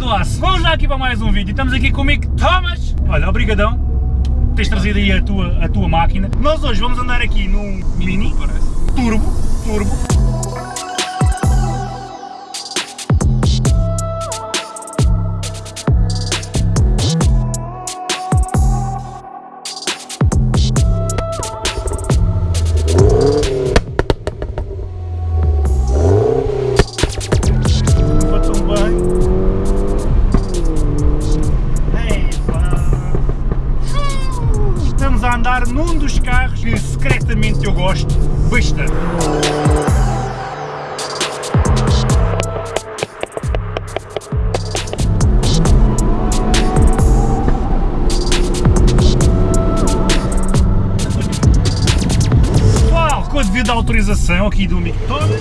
do aço, vamos já aqui para mais um vídeo, estamos aqui comigo, Thomas, olha, obrigadão, tens trazido aí a tua, a tua máquina, nós hoje vamos andar aqui num Mini, turbo, turbo, andar num dos carros que secretamente eu gosto bastante. Pessoal, com a devida autorização aqui do Mictone,